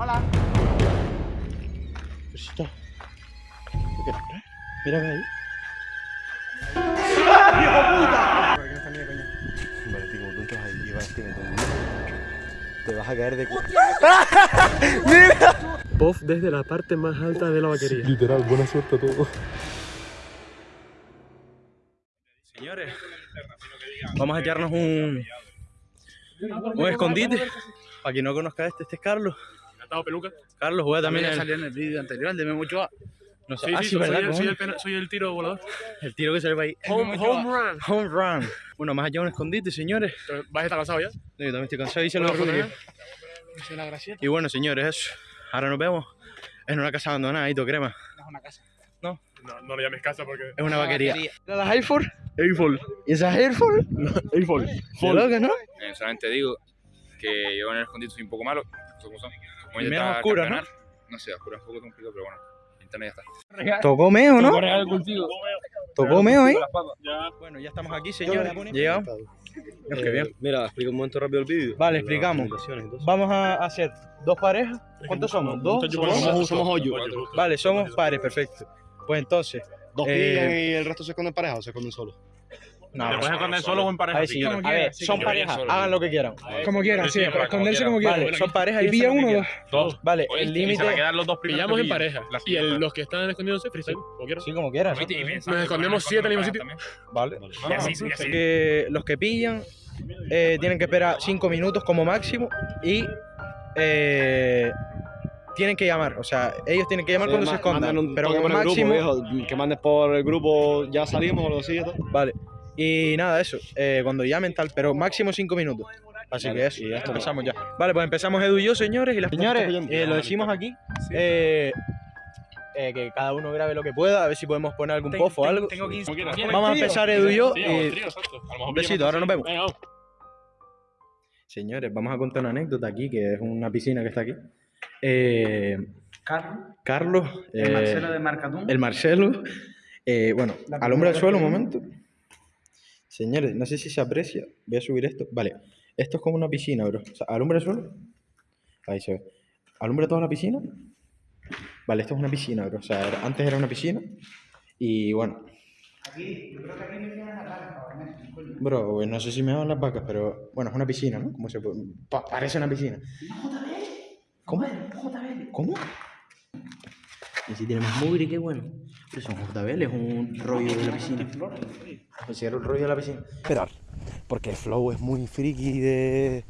Hola. Cosita. ¿Qué quieres? Mírame ahí. Vale, tío, como tú entras ahí y vas a meter te vas a caer de cu- ¡Mira! Puff desde la parte más alta de la vaquería. Literal, buena suerte a todos. Señores, vamos a echarnos un, un escondite. Para quien no conozca este, este es Carlos. Peluca. Carlos juega también También el, salió en el vídeo anterior de Memo Ochoa. no sé, Sí, ah, sí, sí, soy, ¿verdad? el, soy, el, soy el tiro volador. El tiro que se le va ahí. Home, home run. Home run. Bueno, más allá un escondite, señores. ¿Vas a estar cansado ya? Yo también estoy cansado y se lo Bueno, la. Y bueno, señores, eso. Ahora nos vemos en una casa abandonada, ahí, crema. Es una casa. No, no le llames casa porque... Es una vaquería. vaquería. ¿Era la Airford? Eiffel. ¿Y esa es Airford? Eiffel. ¿De loca, no? Eh, solamente digo que yo en el escondite soy un poco malo. Como son. Como menos oscuro, ¿no? ¿no? sé, oscuro es un poco complicado, pero bueno. Internet ya está. Tocó meo, ¿no? Tocó meo. Ya. Bueno, ya estamos aquí, señores. Llegamos. Bien. Eh, Mira, explica un momento rápido el vídeo. Vale, explicamos. Vamos a hacer dos parejas. ¿Cuántos somos? ¿Dos? Somos, somos hoyo. Vale, somos pares, perfecto. Pues entonces, ¿Dos Eh, y el resto se esconden pareja o se esconden solos? No, ¿Te puedes esconder solo o en pareja? a ver, si sí, son yo parejas, solo. hagan lo que quieran. Como quieras, sí, para esconderse como. Vale, son parejas Y pilla lo uno o quieran. Dos. Vale, Oye, el límite. van a quedar los dos primeros Pillamos en pareja. Y el- los que están escondiéndose, freestyle. Como quieras. Sí, como pensando Nos escondemos siete en el mismo también. Vale. Y así, y así. Que los que pillan eh, tienen que esperar 5 minutos como máximo y eh, tienen que llamar. O sea, ellos tienen que llamar Sí, cuando se escondan. Pero como por el máximo. Grupo, viejo, que mandes por el grupo, ya salimos o y tal. Vale. Y nada, eso. eh, cuando llamen tal, pero máximo 5 minutos. Así Vale, que eso, y ya está. empezamos ya. Vale, pues empezamos Edu y yo, señores. Y las señores, eh, lo decimos aquí. eh, eh, que cada uno grabe lo que pueda, a ver si podemos poner algún Tengo- post o algo. Tengo 15. Como quieras. Vamos a empezar Edu y yo. Sí, y- trío, exacto. A lo mejor un pillamos besito, ahora nos vemos. Venga, vamos. Señores, vamos a contar una anécdota aquí, que es una piscina que está aquí. Eh, Carlos. Carlos, El Marcelo de Marcatún. el Marcelo, eh, bueno, alumbra el primera suelo un momento. Señores, no sé si se aprecia, voy a subir esto. Vale, esto es como una piscina, bro. O sea, alumbra el suelo. Ahí se ve. Alumbra toda la piscina. Vale, esto es una piscina, bro. O sea, era- antes era una piscina. Y bueno, Aquí, yo creo que aquí me tienen la cara, cabrón, coño. bro, pues no sé si me van las vacas, pero bueno, es una piscina, ¿no? Como se puede- pa- parece una piscina. ¿Cómo? ¿Cómo? Y si tiene más mugre, qué bueno. Pero son JBL, es un rollo de la piscina. Un rollo de la piscina. Esperar, porque el flow es muy friki de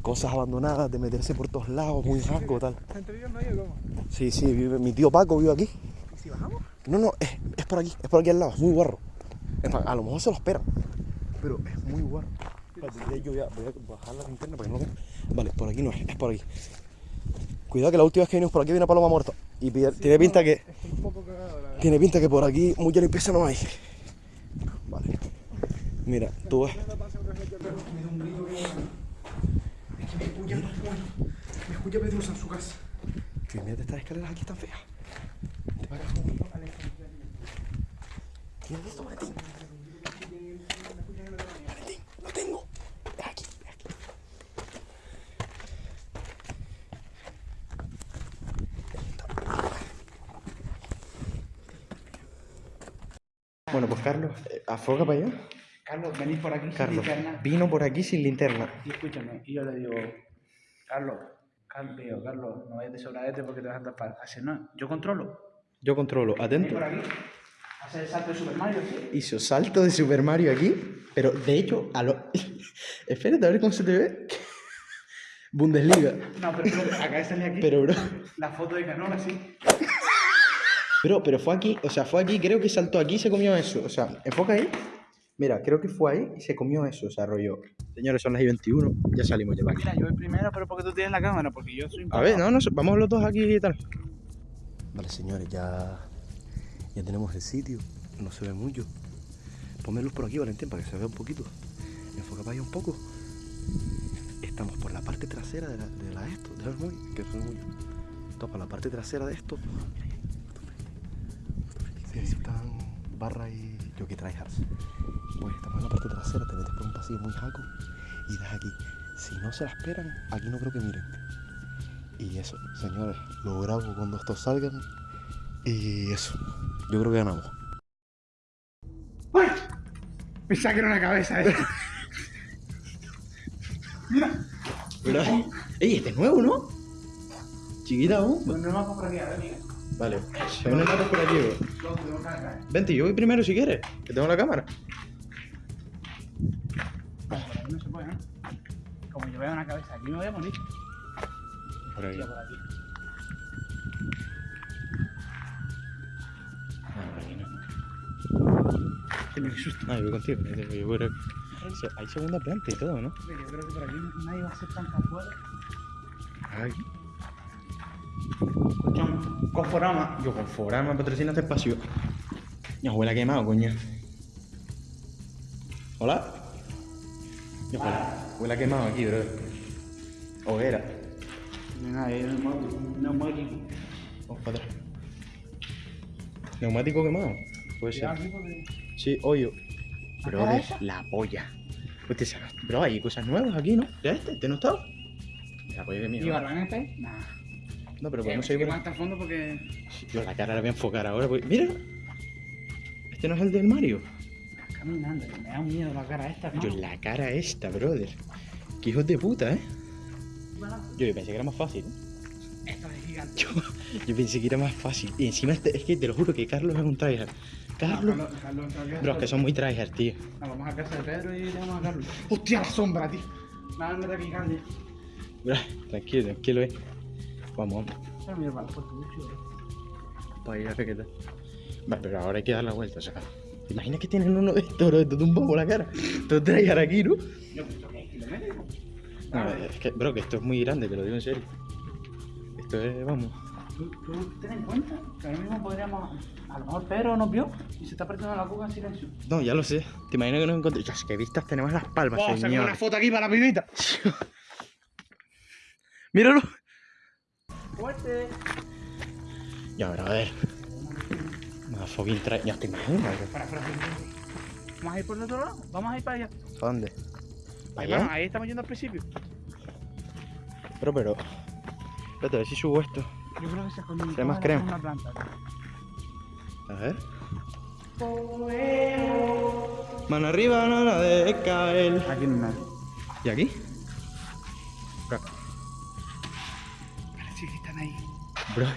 cosas abandonadas, de meterse por todos lados, muy rasgo, tal. ¿Gente vive en medio cómo? Sí, sí, vive- mi tío Paco vive aquí. ¿Y si bajamos? No, no, es, es por aquí, es por aquí al lado, es muy guarro. A lo mejor se lo esperan, pero es muy guarro. Yo voy a, voy a bajar la linterna para que no. Vale, por aquí no es, es por aquí. Cuidado que la última vez que vinimos por aquí viene una paloma muerta. Y pi- tiene pinta que. Estoy un poco cagado, la. Tiene pinta que por aquí mucha limpieza no hay. Vale. Mira, tú ves. Me escucha Pedrosa en su casa. Que mira estas escaleras aquí tan feas. Te pagas un ¿Tienes esto, Valentín? Valentín, lo tengo. Es aquí, es aquí. Bueno, pues Carlos, eh, afoga para allá. Carlos, venís por aquí sin linterna. vino por aquí sin linterna. Y escúchame, y yo le digo, Carlos, Carlos, digo, Carlos, no vayas de sobradete porque te vas a tapar. Hace no, yo controlo. Yo controlo, atento. por aquí, hace el salto de Super Mario, ¿sí? Hizo salto de Super Mario aquí, pero de hecho, a lo. Espérate a ver cómo se te ve. Bundesliga. No, pero, pero acá sale aquí Pero, bro. la foto de Canola, sí. Bro, pero fue aquí, o sea, fue aquí, creo que saltó aquí y se comió eso. O sea, enfoca ahí. Mira, creo que fue ahí y se comió eso, o sea, rollo. Señores, son las y 21, ya salimos ya para aquí. Mira, yo voy primero, pero porque tú tienes la cámara, porque yo soy un A ver, no, no, vamos los dos aquí y tal. Vale, señores, ya, ya tenemos el sitio. No se ve mucho. Ponme luz por aquí, Valentín, para que se vea un poquito. Enfoca para allá un poco. Estamos por la parte trasera de la, de la esto, de la muy, que soy muy. Estamos por la parte trasera de esto. Sí, ahí están barra y yo que tryhards. Pues estamos en la parte trasera, te metes por un pasillo muy jaco y das aquí. Si no se la esperan, aquí no creo que miren. Y eso, señores, lo grabo cuando estos salgan. Y eso, yo creo que ganamos. Pensaba que era una cabeza eh. Pero, ey, este es nuevo, ¿no? Chiquita aún. No me vas por aquí, a ver, mira. Vale, se ven notas por aquí, cargar. Vente, yo voy primero si quieres, que tengo la cámara. Bueno, por aquí no se puede, ¿no? Como yo veo una cabeza aquí me voy a morir. Por aquí. Tía, por aquí. Ah, por aquí no. Que me susto. Ah, yo voy contigo. yo voy. Sí, Hay segunda planta y todo, ¿no? Yo creo que por aquí nadie va a hacer tanta fuera. Ay. Conforama. Yo con Forama patrocina este espacio. Ya huele a quemado, coño. ¿Hola? Ya huele, huele a quemado aquí, bro. Hoguera. El neumático. Vamos para atrás. Neumático quemado. Puede ser. Sí, hoyo. Bro, la polla. Hostia, se- bro, hay cosas nuevas aquí, ¿no? ¿Ya este? ¿Este no estaba? La polla de ¿Y mierda. Está ahí? Nah. No, pero podemos que seguir por más fondo porque... Yo la cara la voy a enfocar ahora. porque- Mira. Este no es el del Mario. Caminando, me da miedo la cara esta, ¿no? Yo, la cara esta, brother. Qué hijos de puta, ¿eh? Yo, yo pensé que era más fácil. ¿eh? Esto es gigante. Yo, yo pensé que era más fácil. Y encima, este- es que te lo juro que Carlos es un tryhard. Carlos. Carlos, Carlos, Carlos, Bro, es que son muy tryhard, tío. No, vamos a casa de Pedro y tenemos a Carlos. ¡Hostia, la sombra, tío! Nada, aquí grande. Bro, tranquilo, tranquilo, eh. Vamos, vamos. Mira, para ir a tal. Vale, pero ahora hay que dar la vuelta, o sea. ¿Te imaginas que tienen uno de estos, bro? Te tumba por la cara. Te tryhard aquí, ¿no? Yo pienso que es. No, que, bro, que esto es muy grande, te lo digo en serio. Esto es, vamos. ¿Tú, tú ten en cuenta que ahora mismo podríamos... A lo mejor Pedro nos vio y se está apretando la cuca en silencio. No, ya lo sé. ¿Te imaginas que nos encontramos? Dios, qué vistas tenemos las palmas, Vamos a sacar señor. una foto aquí para la pibita. Míralo. ¡Fuerte! Ya, pero a ver. Más fucking trae. Ya te imaginas, bro. Para, para. Vamos a ir por el otro lado. Vamos a ir para allá. ¿Para dónde? ¿Para allá? ahí estamos yendo al principio. Pero, pero. Espérate, a ver si subo esto. Yo creo que se esconde Trae más crema. una planta. A ver. Mano arriba, no la de caer. Aquí no hay nadie. ¿Y aquí? Bro.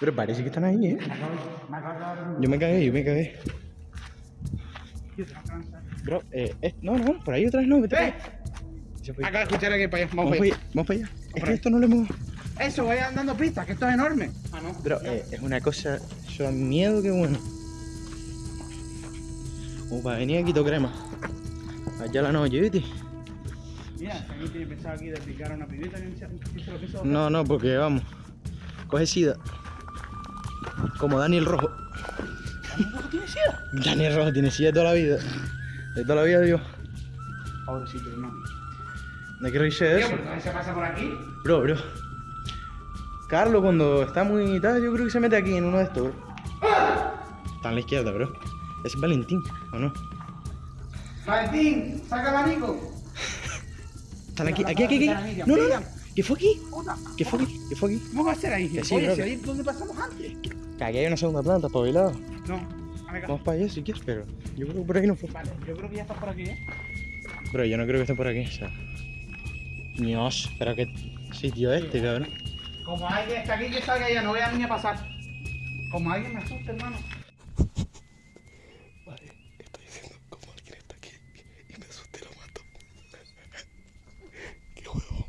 Pero parece que están ahí, ¿eh? Yo me cagué, yo me cagué. Bro, eh, eh, no, no, por ahí otra vez no, vete ¡Eh! Acabo de escuchar a alguien para allá. Vamos Vamos para allá. vamos para allá. Es que esto no lo hemos. Eso, vayan dando pistas, que esto es enorme. Ah, no. Bro, eh, es una cosa. Da miedo que bueno. Como para venir aquí to crema. Allá la noche, ¿viste? Mira, si alguien tiene pensado aquí de picar a una pibita, que se que se lo quiso. No, no, porque vamos. Coge sida. Como Daniel Rojo. ¿Tampoco tiene sida? Daniel Rojo tiene sida de toda la vida. De toda la vida, Dios. Pobrecito, hermano. No hay que reírse de eso. ¿por qué se pasa por aquí? Bro, bro. Carlos, cuando está muy tal, yo creo que se mete aquí en uno de estos, bro. Está a la izquierda, bro. Es Valentín, ¿o no? Valentín, saca el abanico. Están aquí, aquí, aquí, aquí. No, no, no. ¿Qué fue aquí? ¿Qué fue aquí? ¿Qué fue aquí? ¿Cómo va a ser ahí? Que sí, Oye, bro, si que- ahí es donde pasamos antes. Que aquí hay una segunda planta, espabilado. No, a ver, Vamos para allá si quieres, pero yo creo que por aquí no fue. Vale, yo creo que ya está por aquí, ¿eh? Bro, yo no creo que esté por aquí, o sea. Dios, pero qué sitio este, cabrón. Como alguien está aquí, que salga ya, no voy a ni a pasar. Como alguien me asusta, hermano. Vale, estoy diciendo como alguien está aquí y me asusté lo mato. Qué huevón.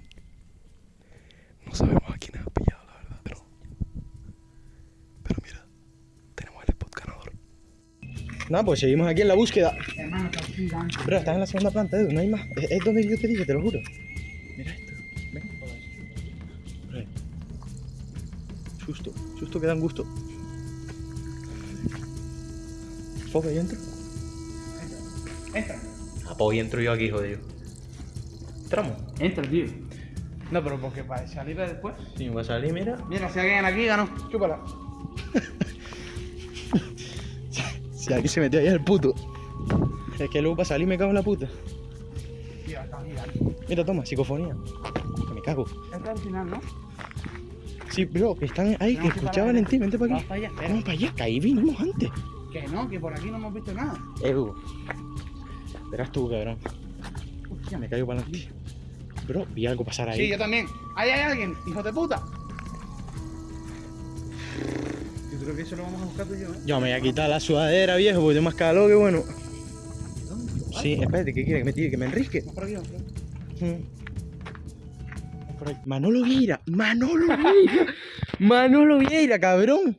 No sabemos a quién has pillado, la verdad, pero. Pero mira, tenemos el spot ganador. Nada, pues seguimos aquí en la búsqueda. Hermano, está gigante. Bro, estás en la segunda planta, Edu, no hay más. Es, es donde yo te dije, te lo juro. Mira esto. Ven. Bro. Susto, susto que dan gusto. Foca, ¿y entro? Entra. Ah, pues entro yo aquí, jodido. ¿Entramos? Entra, tío. No, pero porque para salir después. Sí, va a salir, mira. Mira, si alguien aquí ganó, chúpala. Si alguien se metió ahí el puto. Es que luego para salir me cago en la puta. Está. Mira, toma, psicofonía. Que me cago. Este al final, ¿no? Sí, bro, que están ahí, que escuchaban en ti, vente para Vamos aquí. para allá. Vamos para allá, que ahí vinimos antes. Que no, que por aquí no hemos visto nada. Eh, Hugo. Verás tú, cabrón. Hostia, me caigo para adelante. Bro, vi algo pasar ahí. Sí, yo también. Ahí hay alguien, hijo de puta. Creo que eso lo vamos a buscar tú y yo, ¿eh? Yo me voy a quitar la sudadera, viejo, porque tengo más calor que bueno. Sí, espérate, ¿qué quiere? Que me tire, que me enrisque. Por aquí, por aquí. Por ahí. Manolo Vieira, Manolo Vieira, Manolo Vieira, cabrón.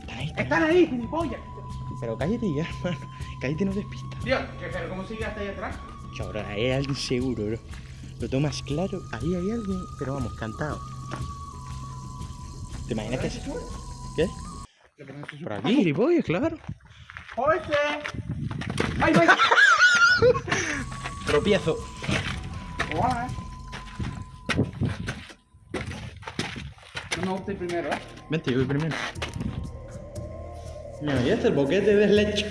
Están ahí, están ahí. Ahí, gilipollas. Pero cállate ya, hermano. Cállate, no despistas. Tío, que, pero ¿cómo sigue hasta ahí atrás? Que ahora hay alguien seguro, bro. Lo tomas claro, ahí hay alguien, pero vamos, cantado. ¿Te imaginas que es? ¿Qué? Por aquí, gilipollas, claro. ¡José! ¡Ay, ay! Tropiezo. Eh. No me gusta el primero, ¿eh? Vente, yo voy primero. Mira, y este el boquete de leche.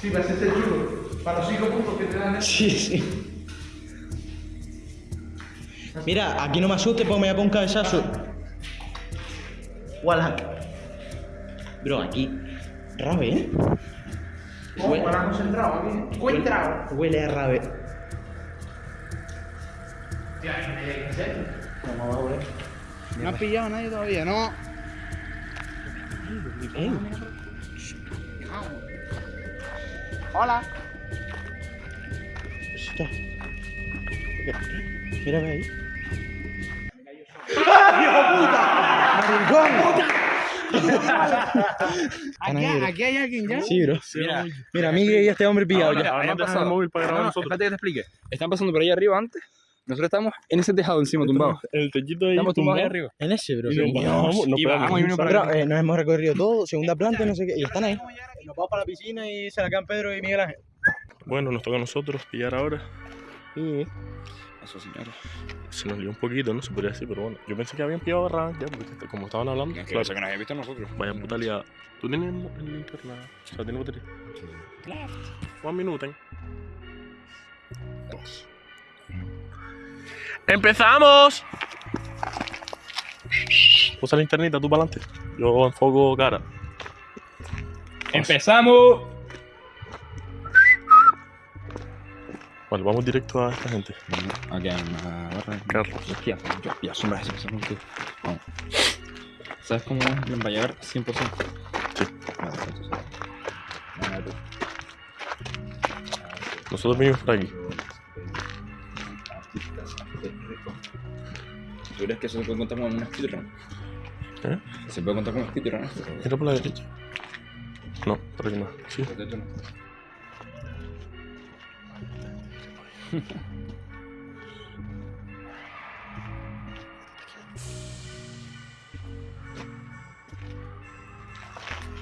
Sí, va a ser este chulo. Para los cinco puntos que te dan, ¿eh? Sí, sí. Mira, aquí no me asustes porque me voy a poner un cabezazo. Wallhack. Bro, aquí. Rabe, ¿eh? Oh, para concentrado aquí. ¿eh? Encontrado. Huele a rabe. Tía, ¿en serio? No has pillado a nadie todavía, ¿no? Eh, Hola. está. Mira, ve ahí. Aquí, aquí hay alguien ya. Sí, bro. Mira, Mira, Miguel y este hombre pillado ya. Ahora no el móvil para grabar nosotros. Espérate que te explique. Están pasando por ahí arriba antes. Nosotros estamos en ese tejado encima, tumbados. El techito ahí. Estamos tumbados ahí arriba. En ese, bro. Y bajamos y vino para Bro, eh, nos hemos recorrido todo, segunda planta, no sé qué, y están ahí. Nos vamos para la piscina y se la quedan Pedro y Miguel Ángel. Bueno, nos toca a nosotros pillar ahora. Y Eso, señores. se nos lió un poquito, no se podría decir, pero bueno. Yo pensé que habían pillado a ya, porque como estaban hablando. Que Claro, que nos habían visto nosotros. vaya puta liada. ¿Tú tienes el linterna? O sea, ¿tienes batería? Un minuto. ¿eh? Dos. ¡Empezamos! Usa la linternita, tú para adelante. Yo enfoco cara. ¡Empezamos! Bueno, vamos directo a esta gente. Aquí hay una barra. Carlos. Hostia, yo, ya, sombra, ese, ese, ese. Vamos. ¿Sabes cómo va a llegar 100%? Sí. Nosotros venimos por aquí. ¿Tú crees que eso se puede contar como una speedrun? ¿Eh? ¿Se puede contar como speedrun esto? Mira por la derecha. No, por aquí no. Sí.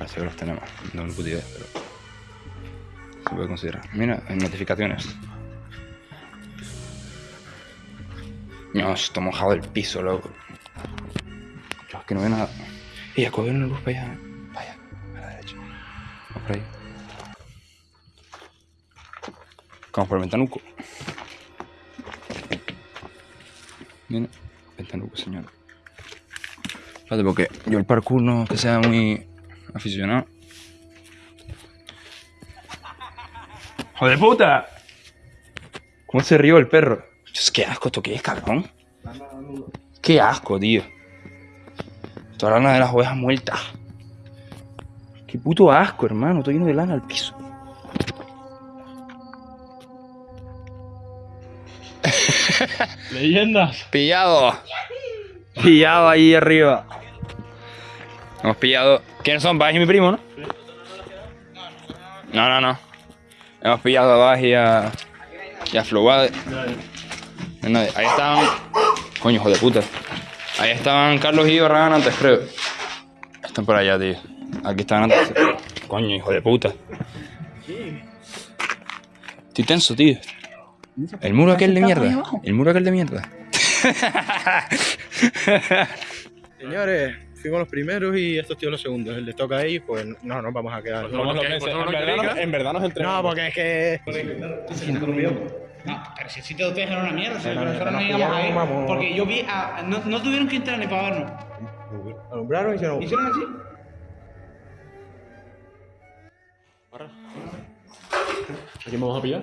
Así que los tenemos. No lo pude idea, pero. Se puede considerar. Mira, en notificaciones. No, está mojado el piso, loco. Yo que no veo nada. Y a coger una luz para allá. Para allá, a la derecha. Vamos por ahí. Vamos por el ventanuco. Señor. Espérate, porque yo el parkour no que sea muy aficionado. ¡Joder puta! ¿Cómo se rió el perro? Dios, qué asco, ¿esto qué es, cabrón? Qué asco, tío. Toda la lana de las ovejas muertas. Qué puto asco, hermano. Estoy lleno de lana al piso. Leyendas. Pillado. Pillado ahí arriba. Hemos pillado. ¿Quiénes son? Baji y mi primo, ¿no? No, no, no. Hemos pillado a Baji y a. y a Flowade. Ahí estaban. Coño, hijo de puta. Ahí estaban Carlos y Barragán antes, creo. Están por allá, tío. Aquí estaban antes. Coño, hijo de puta. Estoy tenso, tío. El muro aquel de mierda. El muro aquel de mierda. Señores, fuimos los primeros y estos tíos los segundos. Les toca a ellos, pues no nos vamos a quedar. Somos los que- en, verdad, nos- en verdad nos entrenamos. No, porque es que. No, pero si el sitio de ustedes era una mierda, si No, no, nosotros no, no no, íbamos no vamos. Porque yo vi a. No, no tuvieron que entrar ni para vernos. Alumbraron y nos... ¿Hicieron así? ¿A quién vamos a pillar?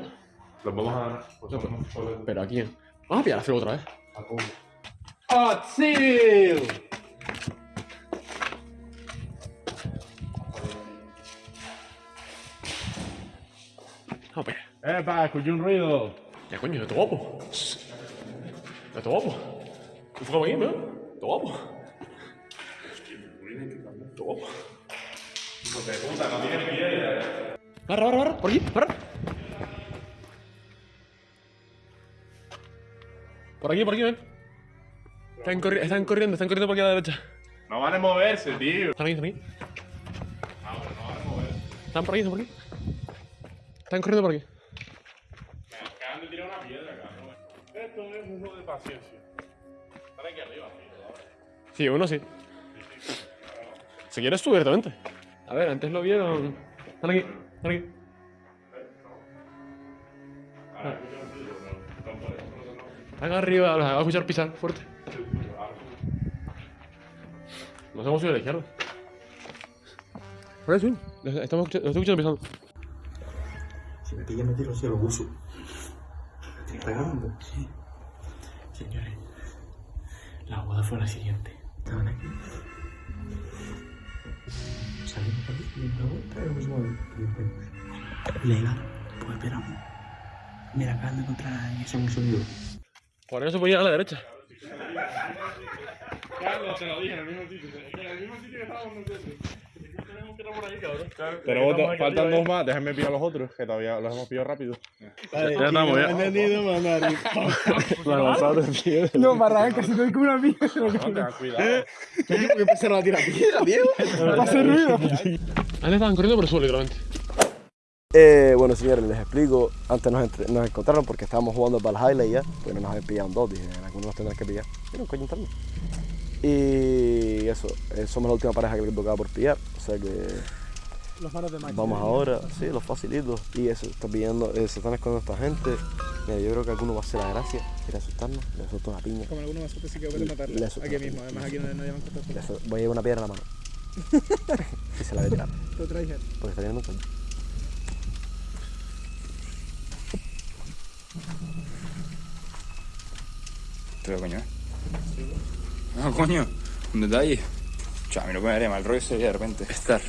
Los vamos a. pues, No, vamos a- ¿Pero a quién? Vamos a pillar a Feo otra vez. ¡Hot Seal! ¡Epa! Escuché un ruido. Ya coño, esto guapo. Esto guapo. ¿Tú fue aquí, no? Esto guapo. Esto guapo. Barra, barra, barra, por aquí, barra. Por aquí, por aquí, ven. Están, corri- están corriendo, están corriendo por aquí a la derecha. No van a moverse, tío. Están aquí, están aquí. Están por aquí, están por aquí. Están corriendo por aquí. Acaban de tirar una piedra, cabrón. Esto es un juego de paciencia. Están aquí arriba, tío. Sí, uno sí. Si quieres tú directamente. A ver, antes lo vieron. Están aquí, están aquí. Están arriba, los de escuchar pisar fuerte. Nos hemos ido a la izquierda. Por eso, estamos escuchando, estoy escuchando pisando. Si me pilla me tiro hacia los buzos. ¿Está grabando? Sí. Señores, la boda fue la siguiente. Estaban aquí. Salimos por aquí, dimos la vuelta y nos movimos. Legal, pues esperamos. Mira, acaban de encontrar en ese un sonido. Por eso se puede ir a la derecha. Carlos, te lo dije en el mismo sitio. En el mismo sitio que estábamos nosotros. Tenemos que ir por ahí, cabrón. Tenemos dos, faltan dos más, déjenme pillar los otros, que todavía los hemos pillado rápido. Ya estamos, ya. No, para casi te doy como una mierda. Tengan cuidado. Porque empezaron a tirar piedra, Diego. Para hacer ruido. Antes estaban corriendo por el suelo, literalmente. Eh, bueno, señores, les explico. Antes nos, entre- nos encontraron porque estábamos jugando para el highlight ya. Pues no nos habían pillado dos. Dije, algunos nos tendrán que pillar. Y no, coño. Y eso, somos la última pareja que le tocaba por pillar. O sea que Los manos de macho. vamos ahora, sí, los facilitos. Y eso, está pillando, eh, se están escondiendo esta gente. Mira, yo creo que alguno va a hacer la gracia. Quiere asustarnos. Le asusto una piña. Como algunos nosotros sí que Le- pueden matarle. Aquí mismo, además aquí no nadie va a encontrar. Le asu- voy a llevar una piedra en la mano. y se la voy a tirar. Traes. Porque está viendo un coño. Pero coño, ¿eh? No, coño, un detalle. Chao, a mí lo que me daría mal rollo sería de repente estar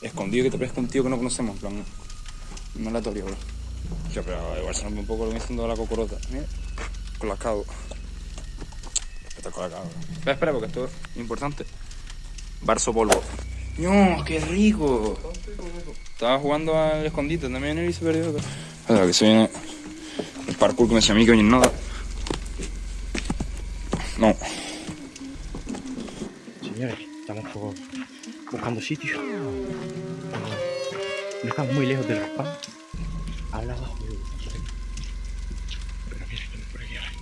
escondido que te parezca un tío que no conocemos, en plan, no aleatorio, bro. Yo, pero igual se ve un poco lo que me la cocorota. Mira, con la cabo. Espera, espera, porque esto es importante. Barso polvo. ¡No, qué rico! Estaba jugando al escondite también él y se perdió. Espera, que se viene el parkour que me decía a mí que oye nada. No. Por- buscando sitio. No estamos muy lejos del raspado. Habla abajo. Pero mira, por aquí. ahora.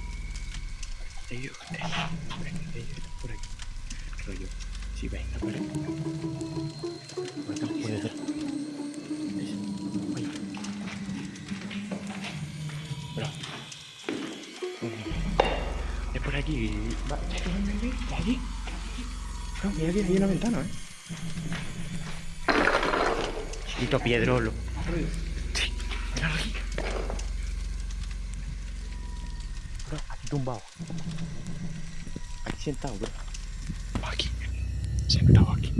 Ellos, ellos están por aquí. Rollo, si venga por aquí. Ahora por detrás. Oye. Bro. Por aquí. Va, ven, ven, ven, aquí. No, mira que hay una ventana, ¿eh? Chiquito piedrolo. Sí, aquí. Bro, aquí tumbado. Aquí sentado, bro. Aquí. Sentado aquí.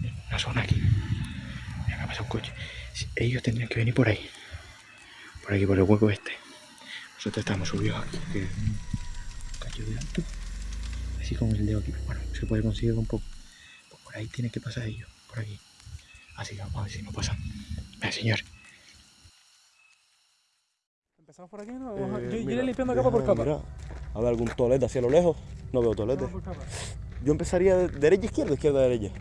En una zona aquí. Mira, acá pasa un coche. Ellos tendrían que venir por ahí. Por aquí, por el hueco este. Nosotros estamos subidos aquí. Que... un Cacho de alto. Así como el dedo aquí. Bueno, se puede conseguir un poco. Pues por ahí tiene que pasar ellos. Por aquí. Así que vamos a ver si no pasan. Venga, señor. Empezamos por aquí, ¿no? A- yo, yo iré limpiando capa por capa. Mira, a ver algún tolete hacia lo lejos. No veo tolete. Yo empezaría de derecha, izquierda, izquierda, derecha.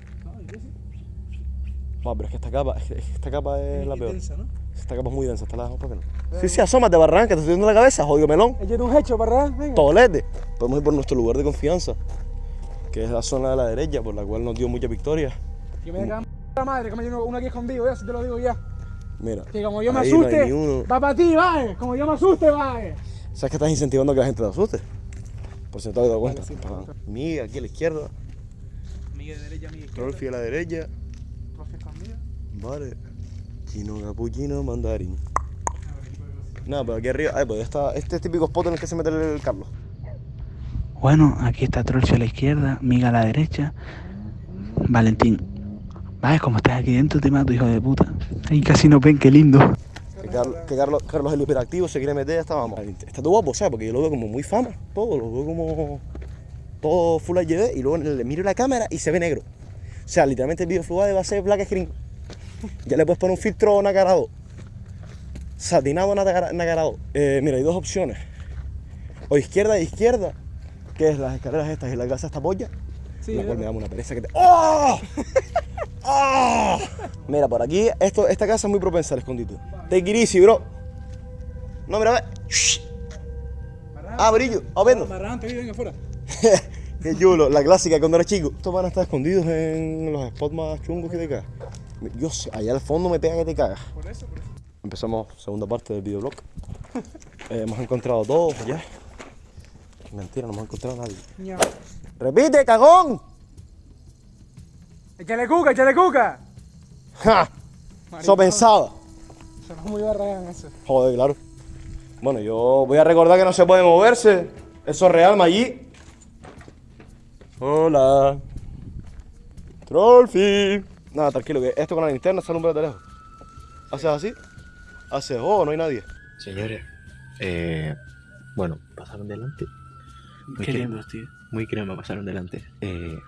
No, pero es que esta capa, esta capa es la peor. densa, ¿no? Esta capa es muy densa, esta la dejamos para que no. Sí, sí, asómate, barranca, te estoy viendo la cabeza, jodido melón. Échate un hecho, ¿verdad? Venga. Tolete. Podemos ir por nuestro lugar de confianza, que es la zona de la derecha, por la cual nos dio mucha victoria. Que me cagan la madre, que me lleno uno aquí escondido, ya, si te lo digo ya. Mira. Que como yo me no asuste, va para ti, vale. Como yo me asuste, vale. ¿Sabes que estás incentivando a que la gente te asuste? Por si no te has dado cuenta. Ajá. Miga aquí a la izquierda. Miga de derecha, miga Trolfi a la derecha. Vale. Chino capuchino mandarín. Nada, pero aquí arriba. Ay, pues está, este es típico spot en el que se mete el Carlos. Bueno, aquí está Trolci a la izquierda, Miga a la derecha, Valentín. Vale, como estás aquí dentro te mato, hijo de puta. Ahí casi no ven, qué lindo. Que, Carlos, que Carlos, Carlos es el hiperactivo, se quiere meter, está, vamos. Está todo guapo, ¿sabes? Porque yo lo veo como muy fama, todo, lo veo como todo full HD y luego le miro la cámara y se ve negro. O sea, literalmente el video fluide va a ser black screen. Ya le puedes poner un filtro nacarado. Satinado nacara- nacarado. Eh, mira, hay dos opciones. O izquierda e izquierda, que es las escaleras estas y la casa esta polla. Sí, la cual me da una pereza que te. ¡Oh! ¡Oh! Mira, por aquí, esto, esta casa es muy propensa al escondite. It easy, bro. No, mira, ve. Ah, brillo, a verlo. Marrante, viven afuera. Qué chulo, la clásica cuando eres chico. Estos van a estar escondidos en los spots más chungos que te cagas. Yo sé, allá al fondo me pega que te cagas. Por eso, por eso. Empezamos segunda parte del videoblog. Eh, hemos encontrado todo ya. Mentira, no hemos encontrado a nadie. ¡Repite, cagón! Échale cuca, échale cuca. ¡Ja! Eso pensaba. Sonó muy barragán eso. Joder, claro. Bueno, yo voy a recordar que no se puede moverse. Eso es real, Maggi. Hola. Trollfi. Nada, tranquilo, que esto con la linterna se alumbra de lejos. ¿Haces así? Haces, oh, no hay nadie. Señores, eh, bueno, pasaron delante. Muy Qué crema, tío. muy crema pasaron delante. Eh,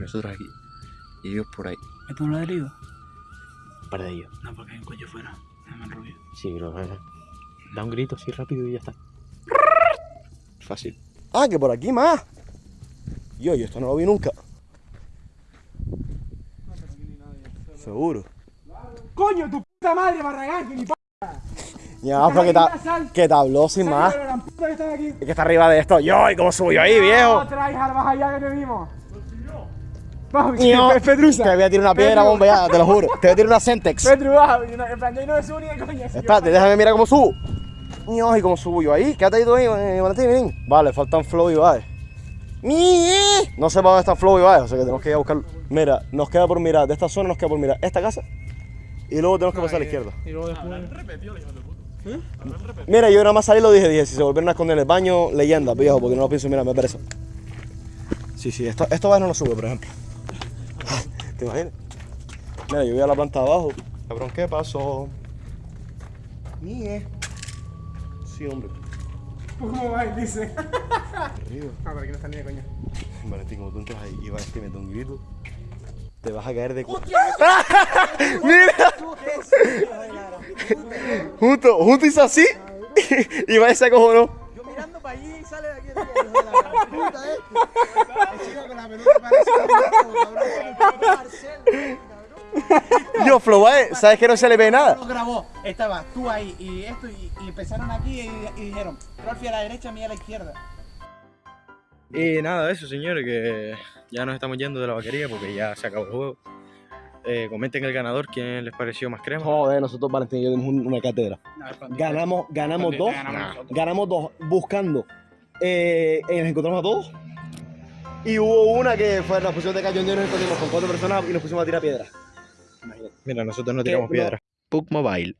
nosotros aquí y ellos por ahí. ¿Es por un ladrillo? Un par de ellos. No, porque hay un coche fuera. Déjame el rubio. Sí, pero eh, da un grito así rápido y ya está. Fácil. Ah, que por aquí más. Yo, yo esto no lo vi nunca. Seguro. Coño, tu puta madre, barragán, que ni p. Ya, pero que, ta- que te habló sin más. Es que está arriba de esto. Yo, ¿y cómo subo yo ahí, viejo? Otra hija más allá que te vimos. Vamos, Ño. Pe- Petrusa. Te voy a tirar una piedra, ya, te lo juro. Te voy a tirar una Sentex. Petru, no- En plan, yo no me subo ni de coña. Espérate, déjame mirar cómo subo. Ño, ¿y cómo subo yo ahí? Quédate ahí tú ahí, eh, Valentín, ven. Vale, faltan Flow y Bae. ¡Mie! No sé para dónde están Flow y Bae, o sea que tenemos que ir a buscarlo. Mira, nos queda por mirar, de esta zona nos queda por mirar esta casa y luego tenemos que pasar a la izquierda. Y luego después. Mira, yo nada más salí y lo dije, dije, si se volvieron a esconder en el baño, leyenda, viejo, porque no lo pienso mirar, me parece. Sí, sí, esto, esto Bae no lo sube, por ejemplo. ¿Te imaginas? Mira, yo voy a la planta de abajo. Cabrón, ¿qué pasó? Mie. Sí, hombre. ¿Cómo va? Dice. Arriba. Ah, pero aquí no está ni de coña. Valentín, como tú entras ahí y vas a meter un grito, te vas a caer de cu... ¡Mira! Justo, justo hizo así y va y se acojonó. Yo mirando para allí y sale de aquí el la puta este. El chico con la pelota parece un cabrón. Marcel, cabrón. Yo, Flobae, ¿sabes que no se le ve nada? Lo grabó. Estaba tú ahí y esto y, y empezaron aquí y, y dijeron, Rolfi a la derecha, mía a la izquierda. Y nada, eso señores, que ya nos estamos yendo de la vaquería porque ya se acabó el juego. Eh, comenten el ganador, quién les pareció más crema. Joder, nosotros Valentín y yo dimos un- una cátedra. Ganamos, ganamos dos, ganamos dos buscando. Eh, eh, nos encontramos a todos. Y hubo una que fue la posición de cañón nos encontramos con cuatro personas y nos pusimos a tirar piedras. Mira, nosotros no tiramos no- piedras. Pug Mobile.